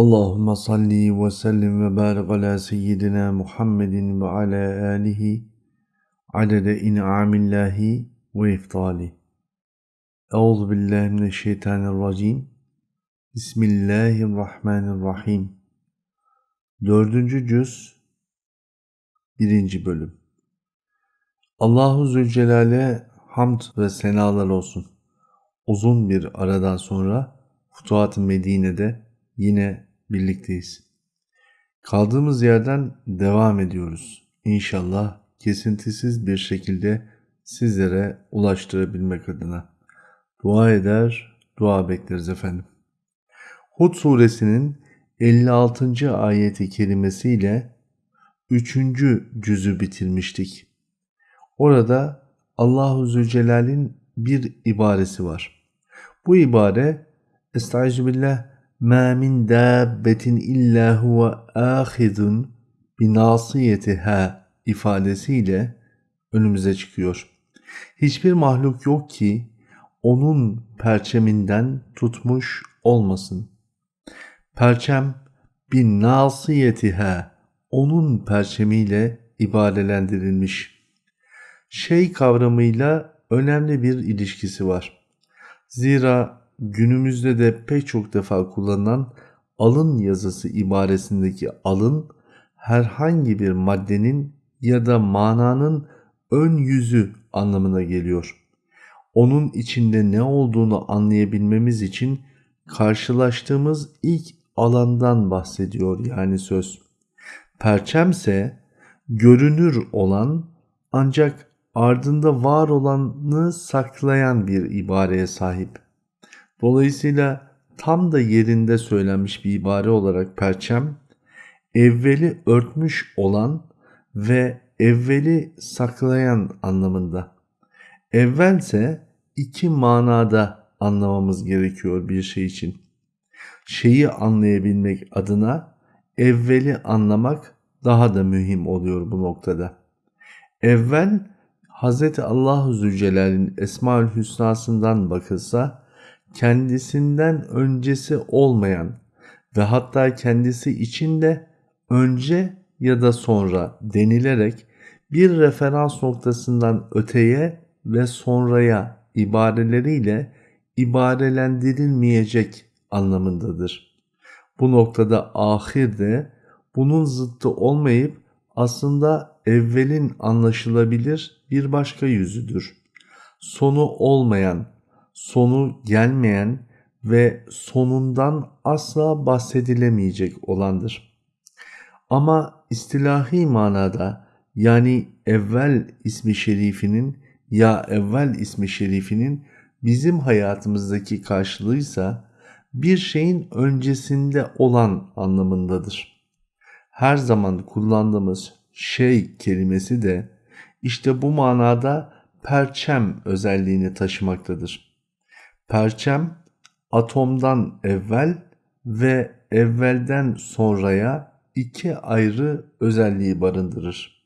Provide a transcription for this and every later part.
Allahümme salli ve sellim ve barik ala seyyidina Muhammedin ve ala alihi adede in'amillahi ve iftali. Euzu billahi mineşşeytanirracim. Bismillahirrahmanirrahim. Dördüncü cüz, birinci bölüm. Allahu Zülcelal'e hamd ve senalar olsun. Uzun bir aradan sonra Futuhat-ı Medine'de yine birlikteyiz. Kaldığımız yerden devam ediyoruz. İnşallah kesintisiz bir şekilde sizlere ulaştırabilmek adına. Dua eder, dua bekleriz efendim. Hud suresinin 56. ayeti kerimesiyle 3. cüzü bitirmiştik. Orada Allahu Zülcelal'in bir ibaresi var. Bu ibare Estaizu billah مَا مِنْ دَابَّةٍ اِلَّا هُوَ آخِذٌ بِنَاصِيَتِهَا ifadesiyle önümüze çıkıyor. Hiçbir mahluk yok ki onun perçeminden tutmuş olmasın. Perçem bin nasiyetiha onun perçemiyle ibarelendirilmiş. Şey kavramıyla önemli bir ilişkisi var. Zira günümüzde de pek çok defa kullanılan alın yazısı ibaresindeki alın herhangi bir maddenin ya da mananın ön yüzü anlamına geliyor. Onun içinde ne olduğunu anlayabilmemiz için karşılaştığımız ilk alandan bahsediyor yani söz. Perçemse görünür olan ancak ardında var olanı saklayan bir ibareye sahip. Dolayısıyla tam da yerinde söylenmiş bir ibare olarak perçem, evveli örtmüş olan ve evveli saklayan anlamında. Evvelse iki manada anlamamız gerekiyor bir şey için. Şeyi anlayabilmek adına evveli anlamak daha da mühim oluyor bu noktada. Evvel Hz. Allahu Zülcelal'in Esmaül Hüsna'sından bakılsa kendisinden öncesi olmayan ve hatta kendisi için de önce ya da sonra denilerek bir referans noktasından öteye ve sonraya ibareleriyle ibarelendirilmeyecek anlamındadır. Bu noktada ahir de bunun zıttı olmayıp aslında evvelin anlaşılabilir bir başka yüzüdür. Sonu olmayan sonu gelmeyen ve sonundan asla bahsedilemeyecek olandır. Ama istilahi manada yani evvel ismi şerifinin ya evvel ismi şerifinin bizim hayatımızdaki karşılığıysa bir şeyin öncesinde olan anlamındadır. Her zaman kullandığımız şey kelimesi de işte bu manada perçem özelliğini taşımaktadır. Perçem atomdan evvel ve evvelden sonraya iki ayrı özelliği barındırır.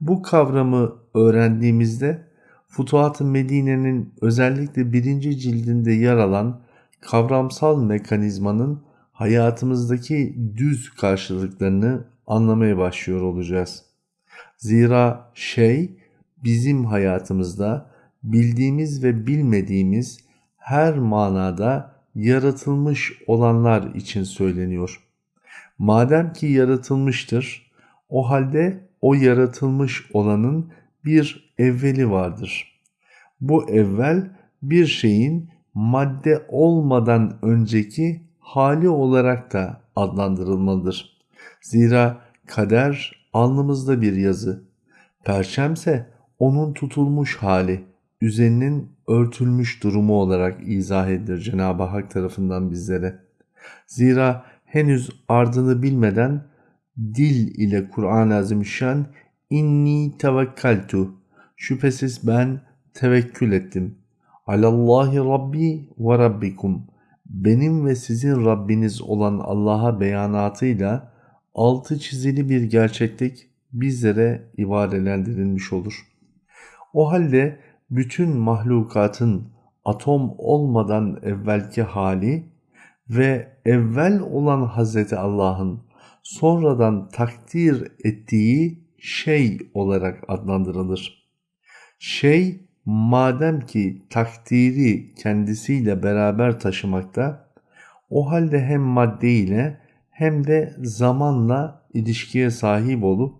Bu kavramı öğrendiğimizde Futuhat-ı Medine'nin özellikle birinci cildinde yer alan kavramsal mekanizmanın hayatımızdaki düz karşılıklarını anlamaya başlıyor olacağız. Zira şey bizim hayatımızda bildiğimiz ve bilmediğimiz her manada yaratılmış olanlar için söyleniyor. Madem ki yaratılmıştır, o halde o yaratılmış olanın bir evveli vardır. Bu evvel bir şeyin madde olmadan önceki hali olarak da adlandırılmalıdır. Zira kader alnımızda bir yazı, perçemse onun tutulmuş hali, üzerinin örtülmüş durumu olarak izah edilir Cenab-ı Hak tarafından bizlere. Zira henüz ardını bilmeden dil ile Kur'an-ı Azimüşşan inni tevekkaltu şüphesiz ben tevekkül ettim. Alallahi Rabbi ve Rabbikum benim ve sizin Rabbiniz olan Allah'a beyanatıyla altı çizili bir gerçeklik bizlere ibarelendirilmiş olur. O halde bütün mahlukatın atom olmadan evvelki hali ve evvel olan Hazreti Allah'ın sonradan takdir ettiği şey olarak adlandırılır. Şey madem ki takdiri kendisiyle beraber taşımakta o halde hem madde ile hem de zamanla ilişkiye sahip olup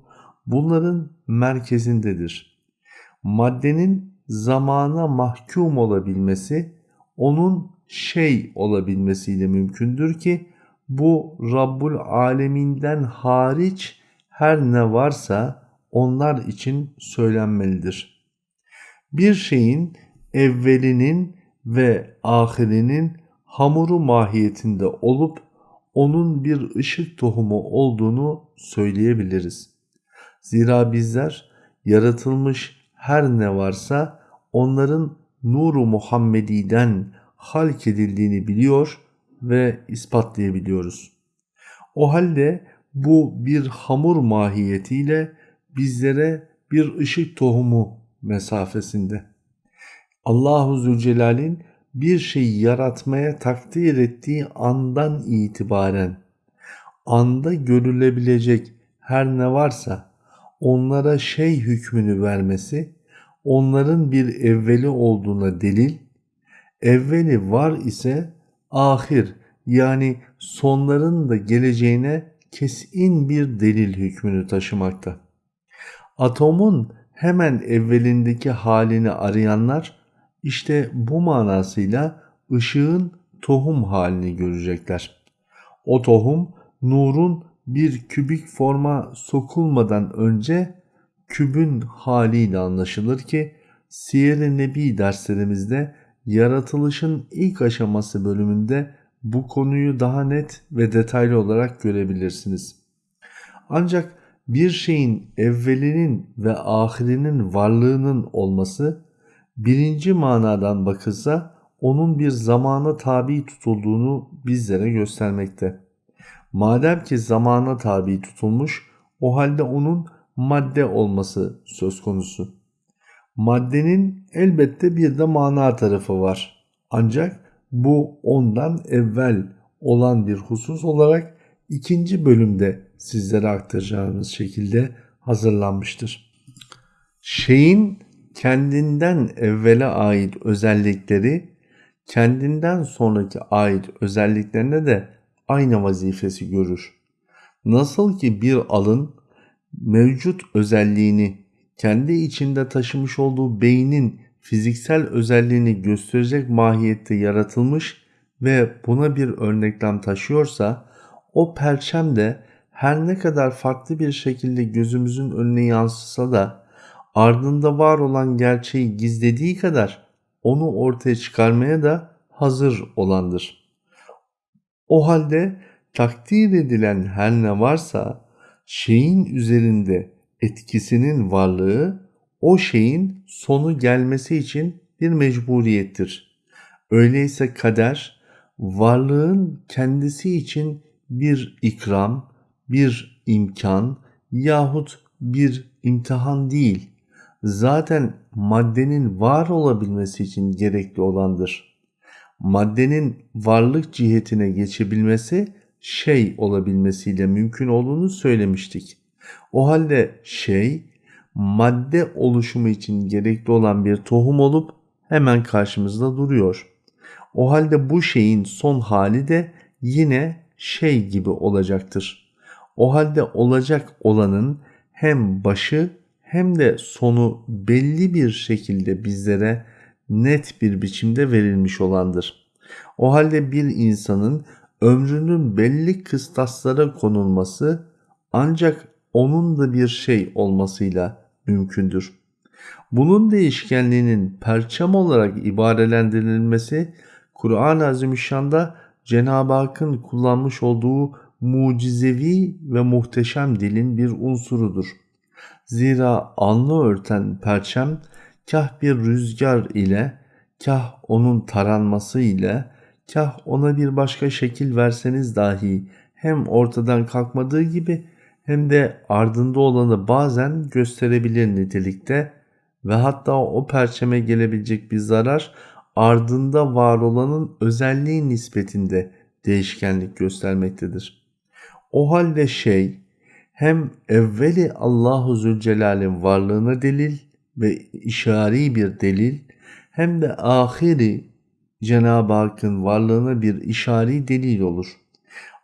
bunların merkezindedir. Maddenin zamana mahkum olabilmesi onun şey olabilmesiyle mümkündür ki bu Rabbul Aleminden hariç her ne varsa onlar için söylenmelidir. Bir şeyin evvelinin ve ahirinin hamuru mahiyetinde olup onun bir ışık tohumu olduğunu söyleyebiliriz. Zira bizler yaratılmış her ne varsa onların nuru Muhammedi'den halk edildiğini biliyor ve ispatlayabiliyoruz. O halde bu bir hamur mahiyetiyle bizlere bir ışık tohumu mesafesinde. Allahu Zülcelal'in bir şeyi yaratmaya takdir ettiği andan itibaren anda görülebilecek her ne varsa onlara şey hükmünü vermesi onların bir evveli olduğuna delil, evveli var ise ahir yani sonların da geleceğine kesin bir delil hükmünü taşımakta. Atomun hemen evvelindeki halini arayanlar işte bu manasıyla ışığın tohum halini görecekler. O tohum nurun bir kübik forma sokulmadan önce kübün haliyle anlaşılır ki Siyer-i Nebi derslerimizde yaratılışın ilk aşaması bölümünde bu konuyu daha net ve detaylı olarak görebilirsiniz. Ancak bir şeyin evvelinin ve ahirinin varlığının olması birinci manadan bakılsa onun bir zamana tabi tutulduğunu bizlere göstermekte. Madem ki zamana tabi tutulmuş o halde onun madde olması söz konusu. Maddenin elbette bir de mana tarafı var. Ancak bu ondan evvel olan bir husus olarak ikinci bölümde sizlere aktaracağımız şekilde hazırlanmıştır. Şeyin kendinden evvele ait özellikleri kendinden sonraki ait özelliklerine de aynı vazifesi görür. Nasıl ki bir alın mevcut özelliğini kendi içinde taşımış olduğu beynin fiziksel özelliğini gösterecek mahiyette yaratılmış ve buna bir örneklem taşıyorsa o perçem de her ne kadar farklı bir şekilde gözümüzün önüne yansısa da ardında var olan gerçeği gizlediği kadar onu ortaya çıkarmaya da hazır olandır. O halde takdir edilen her ne varsa şeyin üzerinde etkisinin varlığı o şeyin sonu gelmesi için bir mecburiyettir. Öyleyse kader varlığın kendisi için bir ikram, bir imkan yahut bir imtihan değil. Zaten maddenin var olabilmesi için gerekli olandır. Maddenin varlık cihetine geçebilmesi şey olabilmesiyle mümkün olduğunu söylemiştik. O halde şey madde oluşumu için gerekli olan bir tohum olup hemen karşımızda duruyor. O halde bu şeyin son hali de yine şey gibi olacaktır. O halde olacak olanın hem başı hem de sonu belli bir şekilde bizlere net bir biçimde verilmiş olandır. O halde bir insanın ömrünün belli kıstaslara konulması ancak onun da bir şey olmasıyla mümkündür. Bunun değişkenliğinin perçem olarak ibarelendirilmesi Kur'an-ı Azimüşşan'da Cenab-ı Hakk'ın kullanmış olduğu mucizevi ve muhteşem dilin bir unsurudur. Zira alnı örten perçem kah bir rüzgar ile, kah onun taranması ile, kah ona bir başka şekil verseniz dahi hem ortadan kalkmadığı gibi hem de ardında olanı bazen gösterebilir nitelikte ve hatta o perçeme gelebilecek bir zarar ardında var olanın özelliği nispetinde değişkenlik göstermektedir. O halde şey hem evveli Allahu Zülcelal'in varlığına delil ve işari bir delil hem de ahiri Cenab-ı Hakk'ın varlığına bir işari delil olur.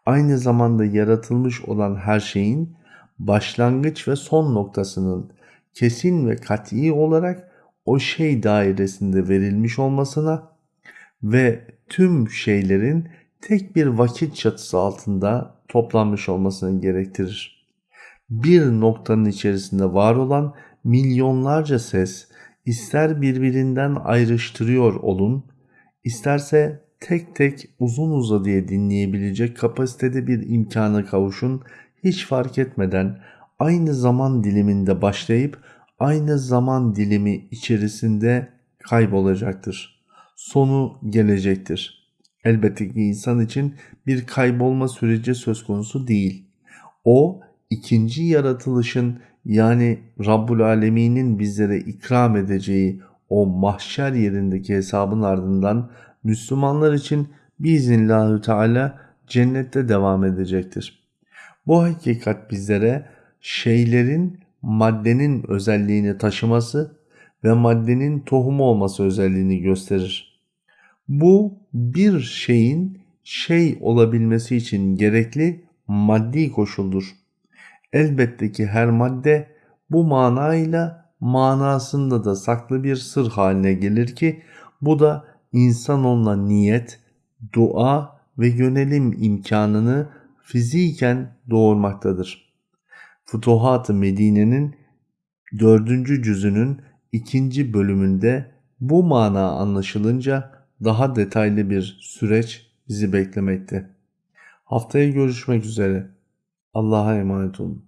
Aynı zamanda yaratılmış olan her şeyin başlangıç ve son noktasının kesin ve kat'i olarak o şey dairesinde verilmiş olmasına ve tüm şeylerin tek bir vakit çatısı altında toplanmış olmasını gerektirir. Bir noktanın içerisinde var olan milyonlarca ses ister birbirinden ayrıştırıyor olun, isterse tek tek uzun uzadıya dinleyebilecek kapasitede bir imkana kavuşun, hiç fark etmeden aynı zaman diliminde başlayıp aynı zaman dilimi içerisinde kaybolacaktır. Sonu gelecektir. Elbette ki insan için bir kaybolma süreci söz konusu değil. O ikinci yaratılışın yani Rabbul Alemin'in bizlere ikram edeceği o mahşer yerindeki hesabın ardından Müslümanlar için biiznillahü teala cennette devam edecektir. Bu hakikat bizlere şeylerin maddenin özelliğini taşıması ve maddenin tohumu olması özelliğini gösterir. Bu bir şeyin şey olabilmesi için gerekli maddi koşuldur. Elbette ki her madde bu manayla manasında da saklı bir sır haline gelir ki bu da insan onunla niyet, dua ve yönelim imkanını fiziken doğurmaktadır. Futuhat-ı Medine'nin dördüncü cüzünün ikinci bölümünde bu mana anlaşılınca daha detaylı bir süreç bizi beklemekte. Haftaya görüşmek üzere. Allah'a emanet olun.